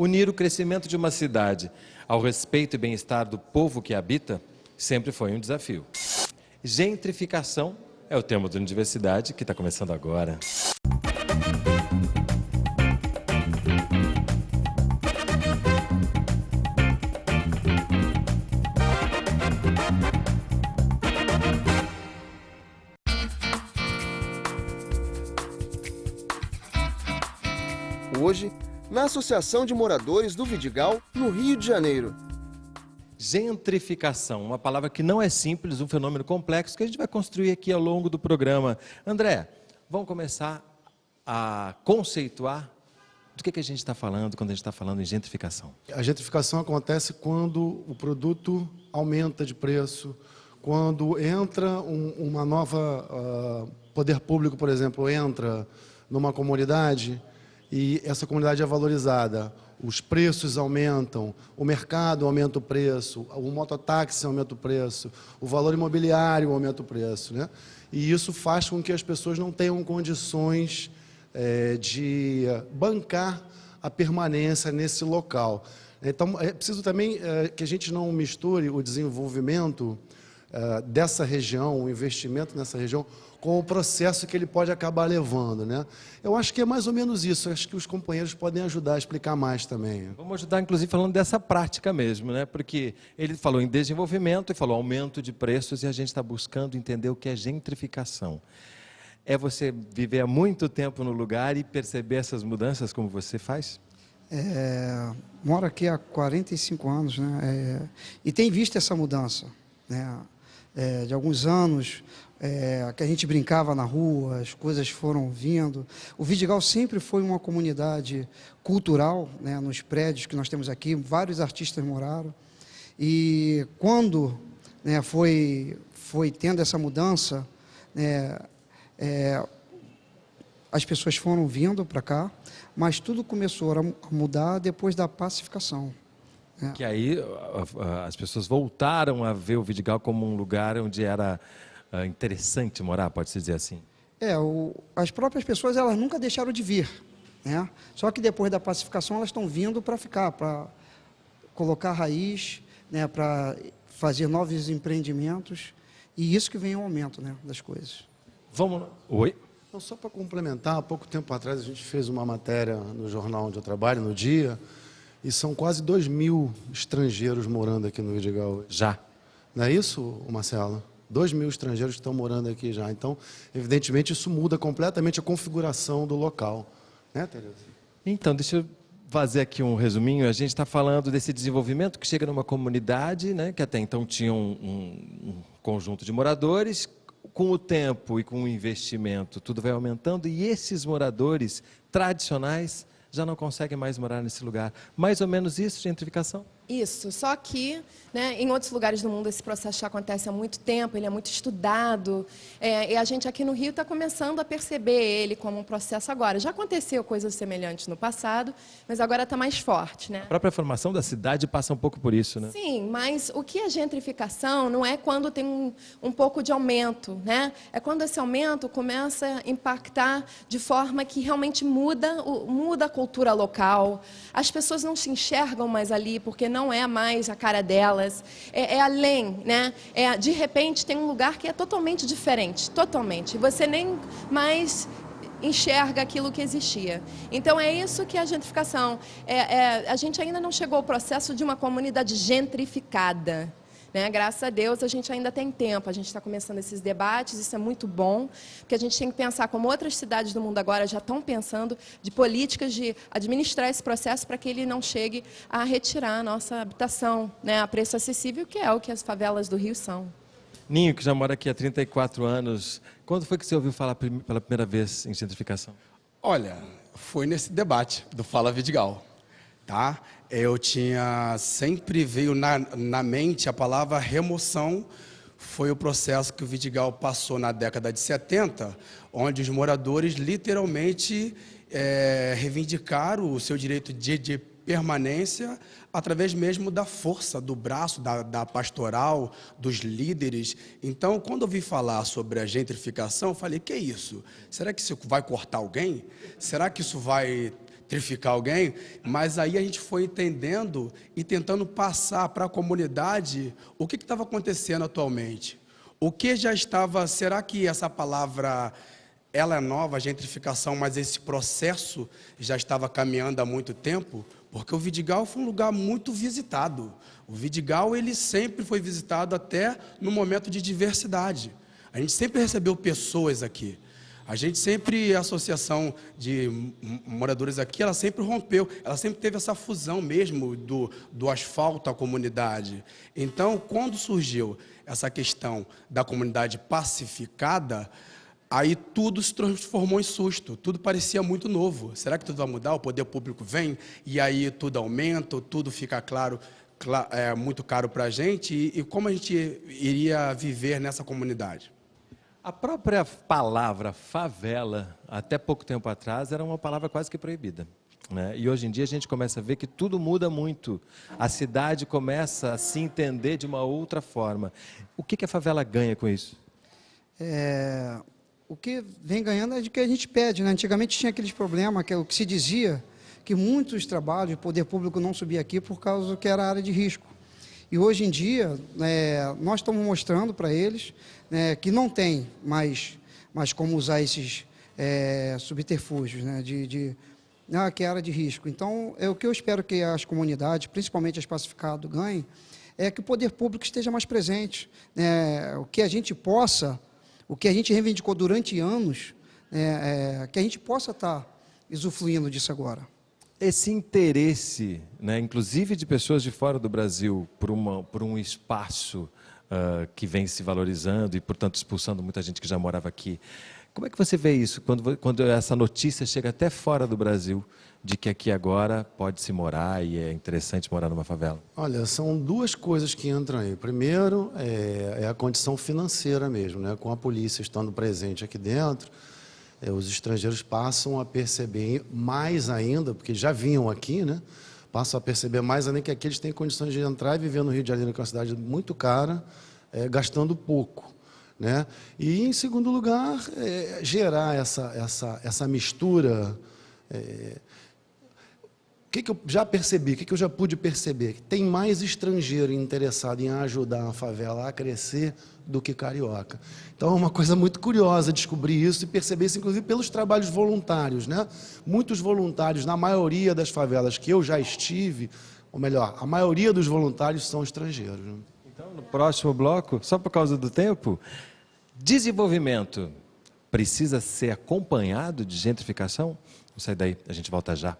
Unir o crescimento de uma cidade ao respeito e bem-estar do povo que habita sempre foi um desafio. Gentrificação é o tema da universidade que está começando agora. Associação de Moradores do Vidigal, no Rio de Janeiro. Gentrificação, uma palavra que não é simples, um fenômeno complexo que a gente vai construir aqui ao longo do programa. André, vamos começar a conceituar do que, que a gente está falando quando a gente está falando em gentrificação. A gentrificação acontece quando o produto aumenta de preço, quando entra um, uma nova uh, poder público, por exemplo, entra numa comunidade e essa comunidade é valorizada. Os preços aumentam, o mercado aumenta o preço, o mototáxi aumenta o preço, o valor imobiliário aumenta o preço. Né? E isso faz com que as pessoas não tenham condições é, de bancar a permanência nesse local. Então, é preciso também é, que a gente não misture o desenvolvimento é, dessa região, o investimento nessa região, com o processo que ele pode acabar levando. Né? Eu acho que é mais ou menos isso, acho que os companheiros podem ajudar a explicar mais também. Vamos ajudar, inclusive, falando dessa prática mesmo, né? porque ele falou em desenvolvimento e falou aumento de preços e a gente está buscando entender o que é gentrificação. É você viver há muito tempo no lugar e perceber essas mudanças como você faz? É, moro aqui há 45 anos né? É, e tem visto essa mudança. Né? É, de alguns anos, é, que a gente brincava na rua, as coisas foram vindo. O Vidigal sempre foi uma comunidade cultural, né, nos prédios que nós temos aqui, vários artistas moraram. E quando né, foi, foi tendo essa mudança, né, é, as pessoas foram vindo para cá, mas tudo começou a mudar depois da pacificação. Né. Que aí as pessoas voltaram a ver o Vidigal como um lugar onde era interessante morar, pode-se dizer assim? É, o, as próprias pessoas elas nunca deixaram de vir. Né? Só que depois da pacificação elas estão vindo para ficar, para colocar raiz, né, para fazer novos empreendimentos. E isso que vem o aumento né, das coisas. Vamos. Oi? Então, só para complementar, há pouco tempo atrás a gente fez uma matéria no jornal onde eu trabalho, no Dia, e são quase 2 mil estrangeiros morando aqui no Vidigal. Já. Não é isso, Marcelo? 2 mil estrangeiros que estão morando aqui já. Então, evidentemente, isso muda completamente a configuração do local. Né, Tereza? Então, deixa eu fazer aqui um resuminho. A gente está falando desse desenvolvimento que chega numa comunidade, né, que até então tinha um, um, um conjunto de moradores. Com o tempo e com o investimento, tudo vai aumentando e esses moradores tradicionais já não conseguem mais morar nesse lugar. Mais ou menos isso, gentrificação? Isso, só que né, em outros lugares do mundo esse processo já acontece há muito tempo, ele é muito estudado, é, e a gente aqui no Rio está começando a perceber ele como um processo agora. Já aconteceu coisas semelhantes no passado, mas agora está mais forte. Né? A própria formação da cidade passa um pouco por isso, né? Sim, mas o que é gentrificação não é quando tem um, um pouco de aumento, né? é quando esse aumento começa a impactar de forma que realmente muda, muda a cultura local, as pessoas não se enxergam mais ali porque não não é mais a cara delas, é, é além, né? É, de repente tem um lugar que é totalmente diferente, totalmente. Você nem mais enxerga aquilo que existia. Então é isso que é a gentrificação. É, é, a gente ainda não chegou ao processo de uma comunidade gentrificada. Né? Graças a Deus a gente ainda tem tempo, a gente está começando esses debates, isso é muito bom, porque a gente tem que pensar como outras cidades do mundo agora já estão pensando de políticas de administrar esse processo para que ele não chegue a retirar a nossa habitação né, a preço acessível, que é o que as favelas do Rio são. Ninho, que já mora aqui há 34 anos, quando foi que você ouviu falar pela primeira vez em gentrificação? Olha, foi nesse debate do Fala Vidigal tá? Eu tinha, sempre veio na, na mente a palavra remoção, foi o processo que o Vidigal passou na década de 70, onde os moradores literalmente é, reivindicaram o seu direito de, de, permanência através mesmo da força, do braço, da, da, pastoral, dos líderes. Então, quando eu vi falar sobre a gentrificação, eu falei, que é isso? Será que isso vai cortar alguém? Será que isso vai gentrificar alguém, mas aí a gente foi entendendo e tentando passar para a comunidade o que estava acontecendo atualmente. O que já estava, será que essa palavra ela é nova, gentrificação, mas esse processo já estava caminhando há muito tempo? Porque o Vidigal foi um lugar muito visitado. O Vidigal ele sempre foi visitado até no momento de diversidade. A gente sempre recebeu pessoas aqui. A gente sempre, a associação de moradores aqui, ela sempre rompeu, ela sempre teve essa fusão mesmo do, do asfalto à comunidade. Então, quando surgiu essa questão da comunidade pacificada, aí tudo se transformou em susto, tudo parecia muito novo. Será que tudo vai mudar? O poder público vem e aí tudo aumenta, tudo fica claro, é, muito caro para a gente e, e como a gente iria viver nessa comunidade? A própria palavra favela, até pouco tempo atrás, era uma palavra quase que proibida. Né? E hoje em dia a gente começa a ver que tudo muda muito. A cidade começa a se entender de uma outra forma. O que, que a favela ganha com isso? É, o que vem ganhando é de que a gente pede. Né? Antigamente tinha aqueles problemas, que é o que se dizia, que muitos trabalhos, o poder público não subia aqui por causa que era área de risco. E hoje em dia, é, nós estamos mostrando para eles né, que não tem mais, mais como usar esses é, subterfúgios né, de, de ah, que área de risco. Então, é o que eu espero que as comunidades, principalmente as pacificadas, ganhem, é que o poder público esteja mais presente, né, o que a gente possa, o que a gente reivindicou durante anos, né, é, que a gente possa estar tá usufruindo disso agora esse interesse, né, inclusive de pessoas de fora do Brasil, por, uma, por um espaço uh, que vem se valorizando e, portanto, expulsando muita gente que já morava aqui. Como é que você vê isso quando, quando essa notícia chega até fora do Brasil de que aqui agora pode se morar e é interessante morar numa favela? Olha, são duas coisas que entram aí. Primeiro é, é a condição financeira mesmo, né? com a polícia estando presente aqui dentro os estrangeiros passam a perceber mais ainda, porque já vinham aqui, né? passam a perceber mais ainda que aqueles têm condições de entrar e viver no Rio de Janeiro, que é uma cidade muito cara, é, gastando pouco. Né? E, em segundo lugar, é, gerar essa, essa, essa mistura é, o que, que, eu já percebi, o que, que, eu já pude perceber? Tem mais estrangeiro interessado em ajudar a favela a crescer do que carioca. Então é uma coisa muito curiosa descobrir isso e perceber isso, inclusive, pelos trabalhos voluntários. Né? Muitos voluntários, na maioria das favelas que eu já estive, ou melhor, a maioria dos voluntários são estrangeiros. Né? Então, no próximo bloco, só por causa do tempo, desenvolvimento precisa ser acompanhado de gentrificação? Vamos sair daí, a gente volta já.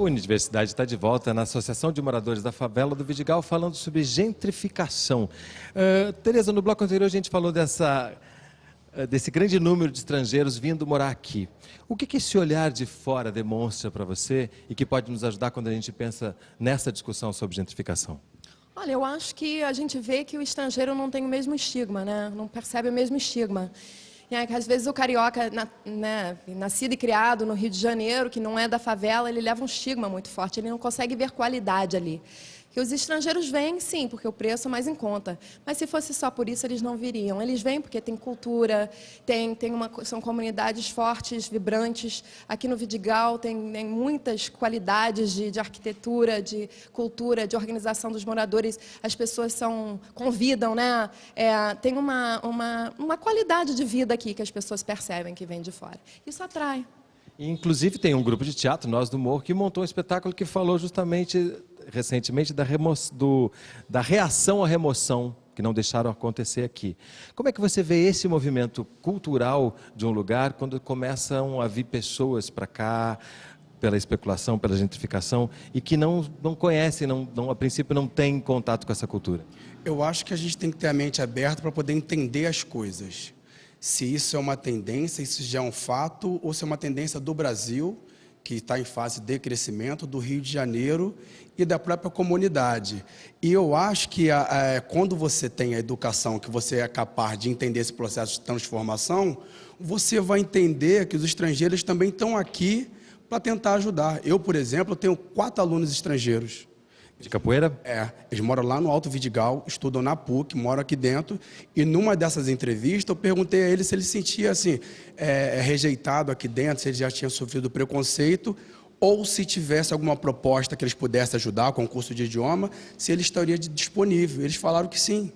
O Universidade está de volta na Associação de Moradores da Favela do Vidigal, falando sobre gentrificação. Uh, Tereza, no bloco anterior a gente falou dessa, uh, desse grande número de estrangeiros vindo morar aqui. O que, que esse olhar de fora demonstra para você e que pode nos ajudar quando a gente pensa nessa discussão sobre gentrificação? Olha, eu acho que a gente vê que o estrangeiro não tem o mesmo estigma, né? não percebe o mesmo estigma. É, que às vezes o carioca, na, né, nascido e criado no Rio de Janeiro, que não é da favela, ele leva um estigma muito forte, ele não consegue ver qualidade ali. Que os estrangeiros vêm, sim, porque o preço é mais em conta. Mas se fosse só por isso, eles não viriam. Eles vêm porque tem cultura, tem, tem uma, são comunidades fortes, vibrantes. Aqui no Vidigal tem, tem muitas qualidades de, de, arquitetura, de cultura, de organização dos moradores. As pessoas são convidam, né? É, tem uma, uma, uma qualidade de vida aqui que as pessoas percebem que vem de fora. Isso atrai. Inclusive tem um grupo de teatro, Nós do Morro, que montou um espetáculo que falou justamente recentemente da, do, da reação à remoção que não deixaram acontecer aqui. Como é que você vê esse movimento cultural de um lugar quando começam a vir pessoas para cá pela especulação, pela gentrificação e que não, não conhecem, não, não, a princípio não têm contato com essa cultura? Eu acho que a gente tem que ter a mente aberta para poder entender as coisas. Se isso é uma tendência, isso já é um fato, ou se é uma tendência do Brasil que está em fase de crescimento do Rio de Janeiro e da própria comunidade. E eu acho que a, a, quando você tem a educação, que você é capaz de entender esse processo de transformação, você vai entender que os estrangeiros também estão aqui para tentar ajudar. Eu, por exemplo, tenho quatro alunos estrangeiros. De capoeira? É, eles moram lá no Alto Vidigal, estudam na PUC, moram aqui dentro. E numa dessas entrevistas, eu perguntei a ele se ele se sentia assim, é, rejeitado aqui dentro, se ele já tinha sofrido preconceito, ou se tivesse alguma proposta que eles pudessem ajudar, concurso de idioma, se ele estaria disponível. Eles falaram que sim.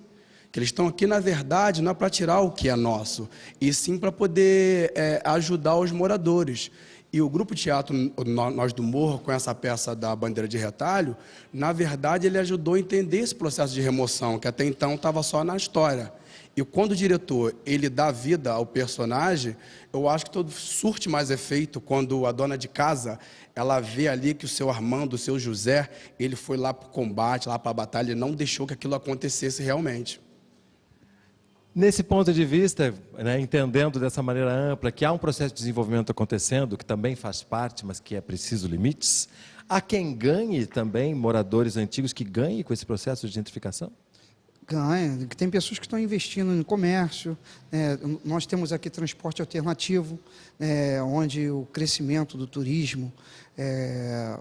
Que eles estão aqui, na verdade, não é para tirar o que é nosso, e sim para poder é, ajudar os moradores. E o Grupo Teatro Nós do Morro, com essa peça da Bandeira de Retalho, na verdade ele ajudou a entender esse processo de remoção, que até então estava só na história. E quando o diretor ele dá vida ao personagem, eu acho que todo surte mais efeito quando a dona de casa ela vê ali que o seu Armando, o seu José, ele foi lá para o combate, lá para a batalha, e não deixou que aquilo acontecesse realmente. Nesse ponto de vista, né, entendendo dessa maneira ampla que há um processo de desenvolvimento acontecendo, que também faz parte, mas que é preciso limites, há quem ganhe também, moradores antigos, que ganhem com esse processo de gentrificação? Ganha. Tem pessoas que estão investindo no comércio. É, nós temos aqui transporte alternativo, é, onde o crescimento do turismo é,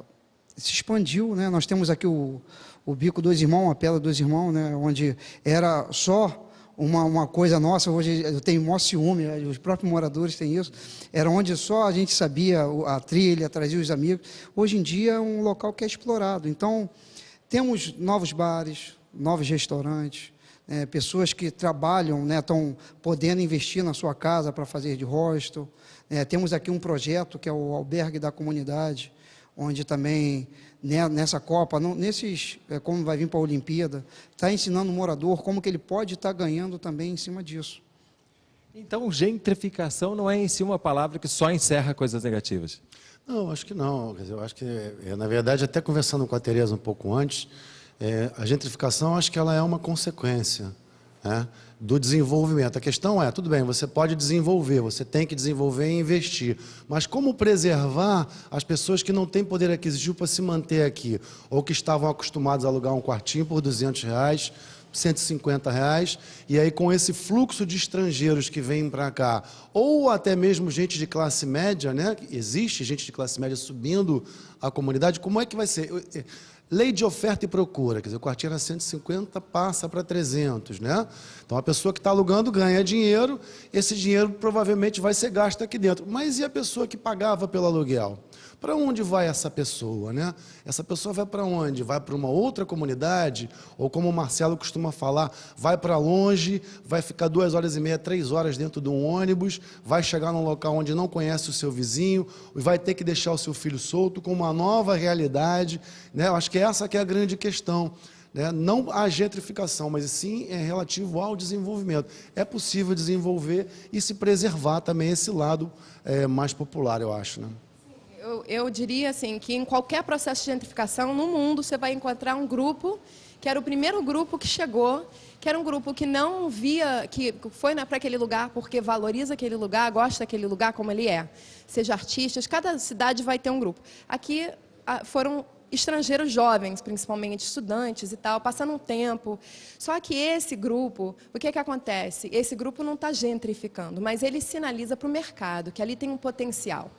se expandiu. Né? Nós temos aqui o, o Bico Dois Irmãos, a Pela Dois Irmãos, né? onde era só uma, uma coisa nossa, hoje eu tenho maior ciúme, né, os próprios moradores têm isso, era onde só a gente sabia a trilha, trazia os amigos. Hoje em dia é um local que é explorado. Então, temos novos bares, novos restaurantes, é, pessoas que trabalham, né, estão podendo investir na sua casa para fazer de hostel. É, temos aqui um projeto que é o Albergue da Comunidade, onde também né, nessa Copa, nesses, é, como vai vir para a Olimpíada, está ensinando o morador como que ele pode estar tá ganhando também em cima disso. Então, gentrificação não é em si uma palavra que só encerra coisas negativas? Não, acho que não. eu acho que, é, na verdade, até conversando com a Tereza um pouco antes, é, a gentrificação, acho que ela é uma consequência. Né? do desenvolvimento. A questão é, tudo bem, você pode desenvolver, você tem que desenvolver e investir, mas como preservar as pessoas que não têm poder aquisitivo para se manter aqui, ou que estavam acostumados a alugar um quartinho por 200 reais, 150 reais, e aí com esse fluxo de estrangeiros que vêm para cá, ou até mesmo gente de classe média, né? existe gente de classe média subindo a comunidade, como é que vai ser? Lei de oferta e procura, quer dizer, o quartinho era 150, passa para 300, né? Então, a pessoa que está alugando ganha dinheiro, esse dinheiro provavelmente vai ser gasto aqui dentro. Mas e a pessoa que pagava pelo aluguel? Para onde vai essa pessoa? Né? Essa pessoa vai para onde? Vai para uma outra comunidade? Ou como o Marcelo costuma falar, vai para longe, vai ficar duas horas e meia, três horas dentro de um ônibus, vai chegar num local onde não conhece o seu vizinho, e vai ter que deixar o seu filho solto com uma nova realidade. Né? Eu acho que essa que é a grande questão. Né? Não a gentrificação, mas sim é relativo ao desenvolvimento. É possível desenvolver e se preservar também esse lado é, mais popular, eu acho. Né? Eu, eu diria assim que em qualquer processo de gentrificação no mundo você vai encontrar um grupo que era o primeiro grupo que chegou, que era um grupo que não via, que foi para aquele lugar porque valoriza aquele lugar, gosta daquele lugar como ele é. Seja artistas, cada cidade vai ter um grupo. Aqui foram estrangeiros jovens, principalmente estudantes e tal, passando um tempo. Só que esse grupo, o que, que acontece? Esse grupo não está gentrificando, mas ele sinaliza para o mercado que ali tem um potencial.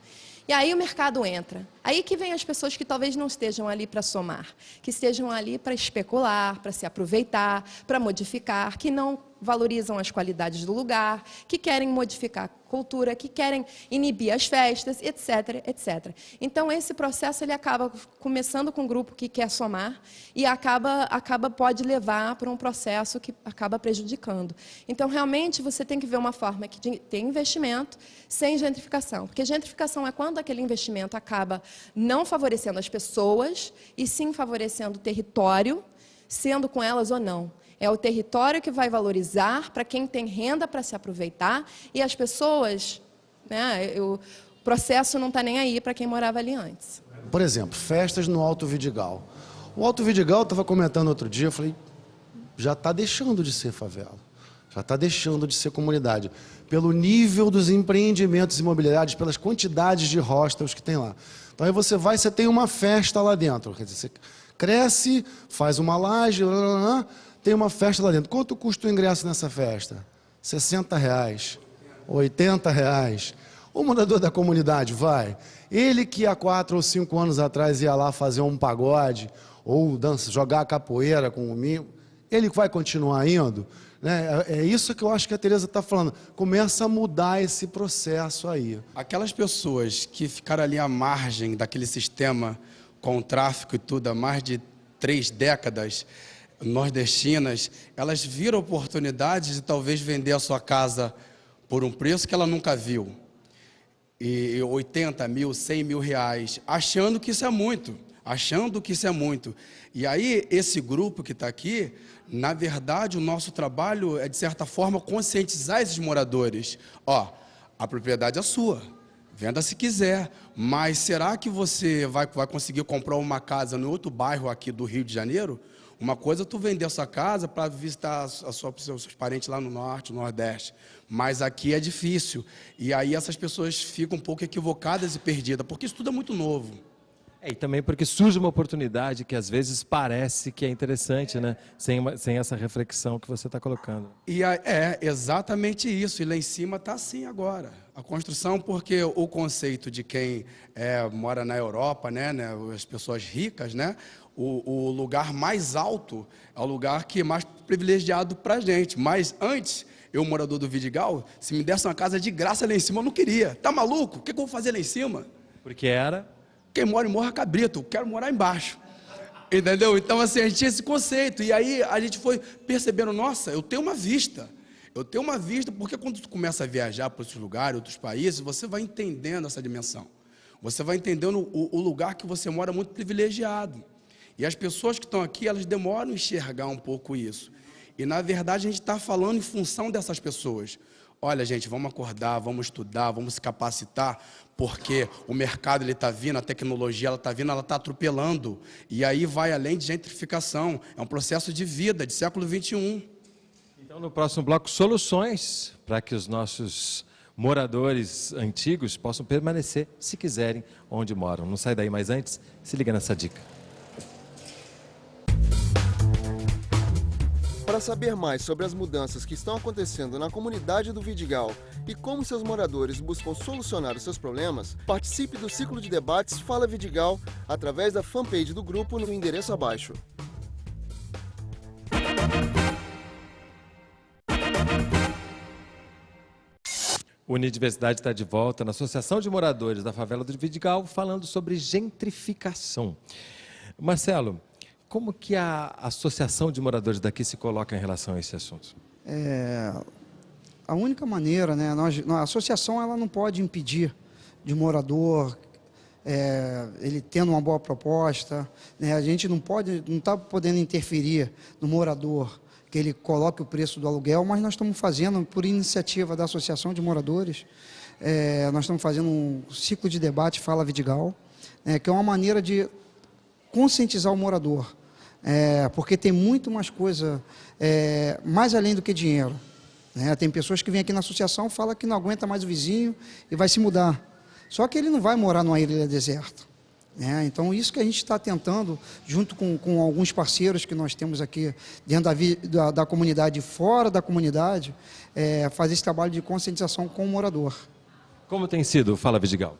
E aí o mercado entra. Aí que vem as pessoas que talvez não estejam ali para somar, que estejam ali para especular, para se aproveitar, para modificar, que não valorizam as qualidades do lugar, que querem modificar a cultura, que querem inibir as festas, etc, etc. Então esse processo ele acaba começando com um grupo que quer somar e acaba acaba pode levar para um processo que acaba prejudicando. Então realmente você tem que ver uma forma que tem investimento sem gentrificação, porque gentrificação é quando aquele investimento acaba não favorecendo as pessoas e sim favorecendo o território, sendo com elas ou não. É o território que vai valorizar para quem tem renda para se aproveitar e as pessoas, né, o processo não está nem aí para quem morava ali antes. Por exemplo, festas no Alto Vidigal. O Alto Vidigal, estava comentando outro dia, eu falei, já está deixando de ser favela, já está deixando de ser comunidade, pelo nível dos empreendimentos imobiliários, pelas quantidades de hostels que tem lá. Então aí você vai, você tem uma festa lá dentro, quer dizer, você cresce, faz uma laje, blá, blá, blá, tem uma festa lá dentro. Quanto custa o ingresso nessa festa? 60 reais, 80 reais. O morador da comunidade vai. Ele que há quatro ou cinco anos atrás ia lá fazer um pagode ou dança, jogar capoeira com o mimo, ele vai continuar indo? Né? É, é isso que eu acho que a Tereza está falando. Começa a mudar esse processo aí. Aquelas pessoas que ficaram ali à margem daquele sistema com o tráfico e tudo há mais de três décadas, nordestinas, elas viram oportunidade de talvez vender a sua casa por um preço que ela nunca viu. E 80 mil, 100 mil reais, achando que isso é muito, achando que isso é muito. E aí, esse grupo que está aqui, na verdade, o nosso trabalho é, de certa forma, conscientizar esses moradores. Ó, a propriedade é sua, venda se quiser, mas será que você vai, vai conseguir comprar uma casa no outro bairro aqui do Rio de Janeiro? Uma coisa é tu vender a sua casa para visitar a sua, os seus parentes lá no norte, no nordeste. Mas aqui é difícil. E aí essas pessoas ficam um pouco equivocadas e perdidas, porque isso tudo é muito novo. É, e também porque surge uma oportunidade que às vezes parece que é interessante, né? Sem, sem essa reflexão que você está colocando. E a, é exatamente isso. E lá em cima está assim agora. A construção, porque o conceito de quem é, mora na Europa, né, né, as pessoas ricas, né, o, o lugar mais alto é o lugar que é mais privilegiado para a gente. Mas antes, eu, morador do Vidigal, se me desse uma casa de graça lá em cima, eu não queria. Tá maluco? O que, que eu vou fazer lá em cima? Porque era? Quem mora em Morra Cabrito, eu quero morar embaixo. Entendeu? Então, assim, a gente tinha esse conceito. E aí a gente foi percebendo, nossa, eu tenho uma vista. Eu tenho uma vista, porque quando tu começa a viajar para outros lugares, outros países, você vai entendendo essa dimensão. Você vai entendendo o, o lugar que você mora muito privilegiado. E as pessoas que estão aqui, elas demoram a enxergar um pouco isso. E, na verdade, a gente está falando em função dessas pessoas. Olha, gente, vamos acordar, vamos estudar, vamos se capacitar, porque o mercado está vindo, a tecnologia está vindo, ela está atropelando. E aí vai além de gentrificação. É um processo de vida, de século XXI. Então, no próximo bloco, soluções para que os nossos moradores antigos possam permanecer, se quiserem, onde moram. Não sai daí, mas antes, se liga nessa dica. Para saber mais sobre as mudanças que estão acontecendo na comunidade do Vidigal e como seus moradores buscam solucionar os seus problemas, participe do ciclo de debates Fala Vidigal através da fanpage do grupo no endereço abaixo. Unidiversidade está de volta na Associação de Moradores da Favela do Vidigal, falando sobre gentrificação. Marcelo, como que a Associação de Moradores daqui se coloca em relação a esse assunto? É, a única maneira, né, nós, a associação ela não pode impedir de morador, é, ele tendo uma boa proposta, né, a gente não pode, não está podendo interferir no morador, que ele coloque o preço do aluguel, mas nós estamos fazendo, por iniciativa da Associação de Moradores, é, nós estamos fazendo um ciclo de debate Fala Vidigal, né, que é uma maneira de conscientizar o morador, é, porque tem muito mais coisa, é, mais além do que dinheiro. Né? Tem pessoas que vêm aqui na associação falam que não aguenta mais o vizinho e vai se mudar. Só que ele não vai morar numa ilha deserta. Né? Então, isso que a gente está tentando, junto com, com, alguns parceiros que nós temos aqui dentro da, da, da comunidade fora da comunidade, é, fazer esse trabalho de conscientização com o morador. Como tem sido Fala Vidigal?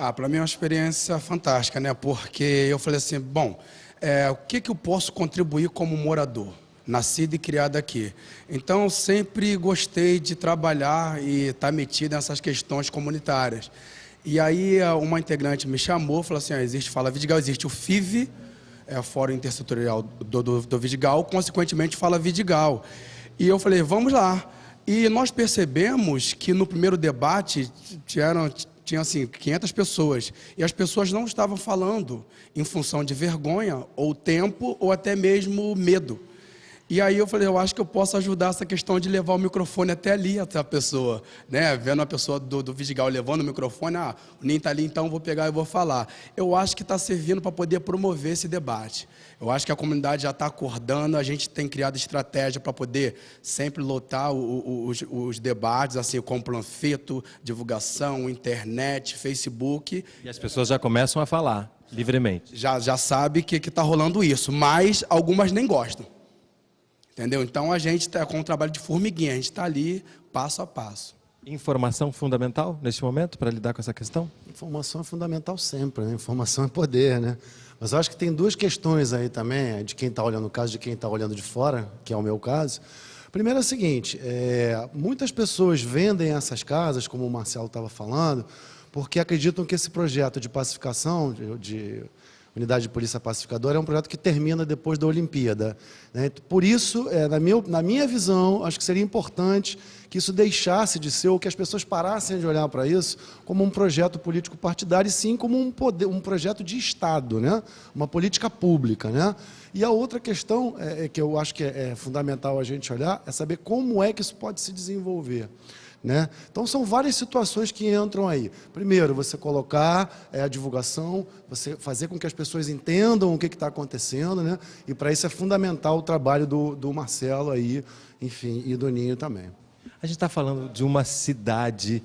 Ah, para mim é uma experiência fantástica, né? Porque eu falei assim, bom, é, o que, que eu posso contribuir como morador? Nascido e criado aqui. Então, sempre gostei de trabalhar e estar tá metido nessas questões comunitárias. E aí, uma integrante me chamou, falou assim, ah, existe Fala Vidigal, existe o FIV, é o Fórum Intersetorial do, do, do Vidigal, consequentemente Fala Vidigal. E eu falei, vamos lá. E nós percebemos que no primeiro debate tiveram, tinha assim 500 pessoas e as pessoas não estavam falando em função de vergonha ou tempo ou até mesmo medo. E aí eu falei, eu acho que eu posso ajudar essa questão de levar o microfone até ali, até a pessoa, né? Vendo a pessoa do, do Vidigal levando o microfone, ah, o Ninho está ali, então vou pegar e vou falar. Eu acho que está servindo para poder promover esse debate. Eu acho que a comunidade já está acordando, a gente tem criado estratégia para poder sempre lotar o, o, os, os, debates, assim, com panfleto, divulgação, internet, Facebook. E as pessoas já começam a falar livremente. Já, já sabe que está rolando isso, mas algumas nem gostam. Entendeu? Então a gente está com um trabalho de formiguinha, a gente está ali passo a passo. Informação fundamental neste momento para lidar com essa questão? Informação é fundamental sempre, né? Informação é poder, né? Mas eu acho que tem duas questões aí também, de quem está olhando o caso, de quem está olhando de fora, que é o meu caso. Primeiro é o seguinte, é, muitas pessoas vendem essas casas, como o Marcelo estava falando, porque acreditam que esse projeto de pacificação, de, de Unidade de Polícia Pacificadora, é um projeto que termina depois da Olimpíada. Né? Por isso, é, na, minha, na minha visão, acho que seria importante que isso deixasse de ser, ou que as pessoas parassem de olhar para isso como um projeto político partidário, e sim como um, poder, um projeto de Estado, né? uma política pública. Né? E a outra questão é, é que eu acho que é, é fundamental a gente olhar é saber como é que isso pode se desenvolver. Né? Então, são várias situações que entram aí. Primeiro, você colocar é, a divulgação, você fazer com que as pessoas entendam o que está acontecendo, né? e para isso é fundamental o trabalho do, do Marcelo aí, enfim, e do Ninho também. A gente está falando de uma cidade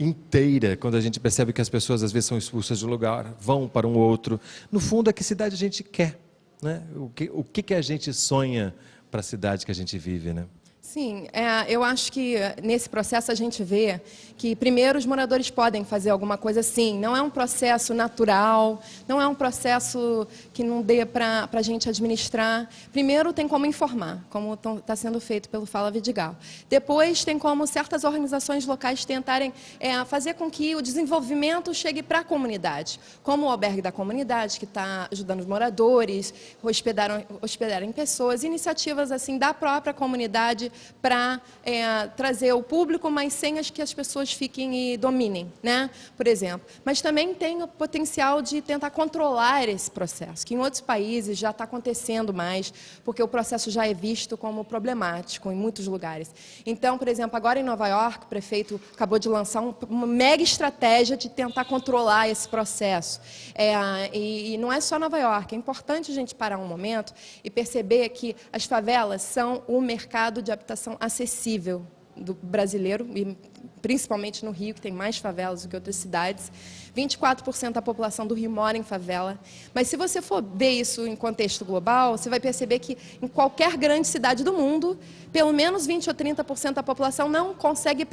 inteira, quando a gente percebe que as pessoas às vezes são expulsas de um lugar, vão para um outro. No fundo, é que cidade a gente quer? Né? O, que, o que, que a gente sonha para a cidade que a gente vive? Né? Sim, é, eu acho que nesse processo a gente vê que, primeiro, os moradores podem fazer alguma coisa assim. Não é um processo natural, não é um processo que não dê para a gente administrar. Primeiro, tem como informar, como está sendo feito pelo Fala Vidigal. Depois, tem como certas organizações locais tentarem é, fazer com que o desenvolvimento chegue para a comunidade, como o Albergue da Comunidade, que está ajudando os moradores, hospedaram, hospedarem pessoas, iniciativas assim da própria comunidade para é, trazer o público, mas sem as que as pessoas fiquem e dominem, né? por exemplo. Mas também tem o potencial de tentar controlar esse processo, que em outros países já está acontecendo mais, porque o processo já é visto como problemático em muitos lugares. Então, por exemplo, agora em Nova York, o prefeito acabou de lançar um, uma mega estratégia de tentar controlar esse processo. É, e, e não é só Nova York, é importante a gente parar um momento e perceber que as favelas são o mercado de habitação acessível do brasileiro, e principalmente no Rio, que tem mais favelas do que outras cidades. 24% da população do Rio mora em favela. Mas se você for ver isso em contexto global, você vai perceber que em qualquer grande cidade do mundo, pelo menos 20 ou 30% da população não consegue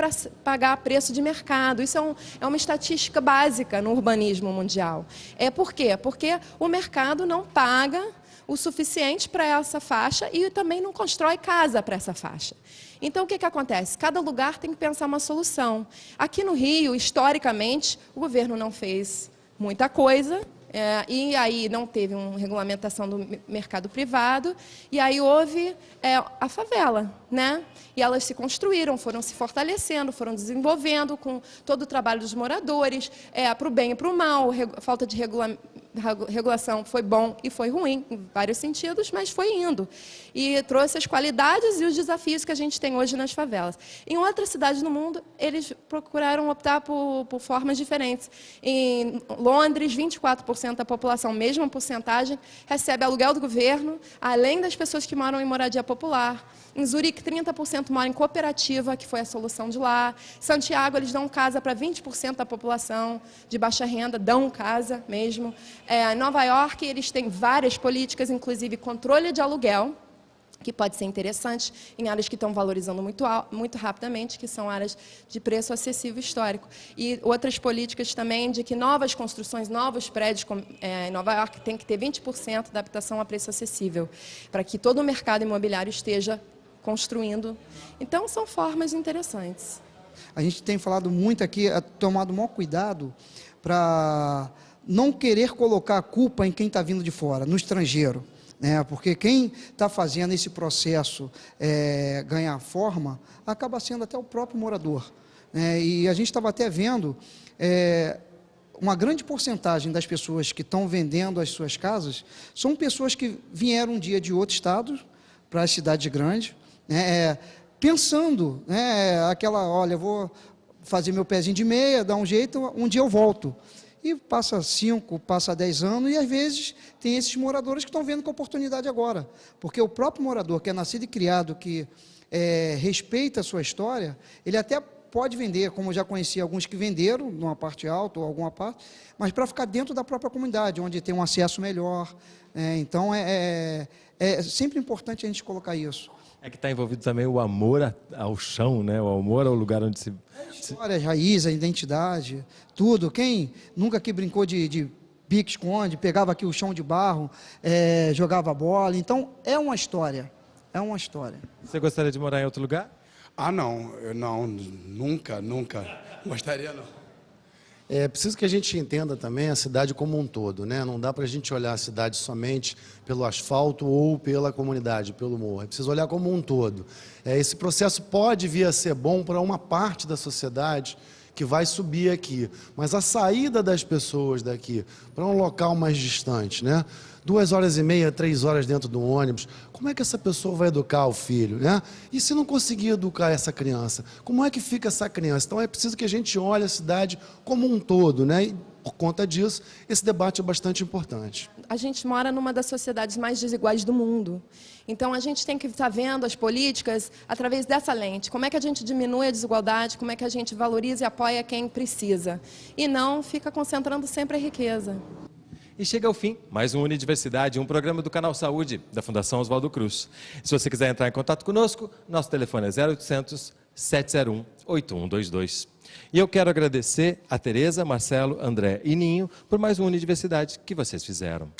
pagar preço de mercado. Isso é, um, é uma estatística básica no urbanismo mundial. É por quê? Porque o mercado não paga o suficiente para essa faixa e também não constrói casa para essa faixa. Então, o que, que acontece? Cada lugar tem que pensar uma solução. Aqui no Rio, historicamente, o governo não fez muita coisa, é, e aí não teve uma regulamentação do mercado privado, e aí houve é, a favela, né? E elas se construíram, foram se fortalecendo, foram desenvolvendo com todo o trabalho dos moradores, é, para o bem e para o mal, falta de regulamentação regulação foi bom e foi ruim, em vários sentidos, mas foi indo. E trouxe as qualidades e os desafios que a gente tem hoje nas favelas. Em outras cidades no mundo, eles procuraram optar por, por formas diferentes. Em Londres, 24% da população, mesma porcentagem, recebe aluguel do governo, além das pessoas que moram em moradia popular. Em Zurique, 30% moram em cooperativa, que foi a solução de lá. Santiago, eles dão casa para 20% da população de baixa renda, dão casa mesmo. É, Nova York, eles têm várias políticas, inclusive controle de aluguel, que pode ser interessante em áreas que estão valorizando muito, muito rapidamente, que são áreas de preço acessível histórico. E outras políticas também de que novas construções, novos prédios é, em Nova York tem que ter 20% da habitação a preço acessível, para que todo o mercado imobiliário esteja construindo. Então, são formas interessantes. A gente tem falado muito aqui, é, tomado o maior cuidado para não querer colocar a culpa em quem está vindo de fora, no estrangeiro. Né? Porque quem está fazendo esse processo é, ganhar forma, acaba sendo até o próprio morador. Né? E a gente estava até vendo é, uma grande porcentagem das pessoas que estão vendendo as suas casas são pessoas que vieram um dia de outro estado para a cidade grande, né, é, pensando, né, aquela, olha, vou fazer meu pezinho de meia, dar um jeito, um dia eu volto. E passa cinco, passa dez anos, e às vezes tem esses moradores que estão vendo com oportunidade agora. Porque o próprio morador, que é nascido e criado, que é, respeita a sua história, ele até pode vender, como eu já conheci alguns que venderam, numa parte alta ou alguma parte, mas para ficar dentro da própria comunidade, onde tem um acesso melhor. É, então, é, é, é sempre importante a gente colocar isso. É que está envolvido também o amor ao chão, né? o amor ao lugar onde se. História, raiz, a identidade, tudo. Quem nunca aqui brincou de, de pique-esconde, pegava aqui o chão de barro, é, jogava bola. Então, é uma história. É uma história. Você gostaria de morar em outro lugar? Ah, não, eu não, nunca, nunca. Gostaria não. É preciso que a gente entenda também a cidade como um todo, né? Não dá para a gente olhar a cidade somente pelo asfalto ou pela comunidade, pelo morro. É preciso olhar como um todo. É, esse processo pode vir a ser bom para uma parte da sociedade que vai subir aqui, mas a saída das pessoas daqui para um local mais distante, né? Duas horas e meia, três horas dentro do ônibus, como é que essa pessoa vai educar o filho? Né? E se não conseguir educar essa criança, como é que fica essa criança? Então é preciso que a gente olhe a cidade como um todo, né? E, por conta disso, esse debate é bastante importante. A gente mora numa das sociedades mais desiguais do mundo. Então, a gente tem que estar vendo as políticas através dessa lente. Como é que a gente diminui a desigualdade, como é que a gente valoriza e apoia quem precisa. E não fica concentrando sempre a riqueza. E chega ao fim mais um Unidiversidade, um programa do Canal Saúde da Fundação Oswaldo Cruz. Se você quiser entrar em contato conosco, nosso telefone é 0800 701 8122. E eu quero agradecer a Tereza, Marcelo, André e Ninho por mais um Unidiversidade que vocês fizeram.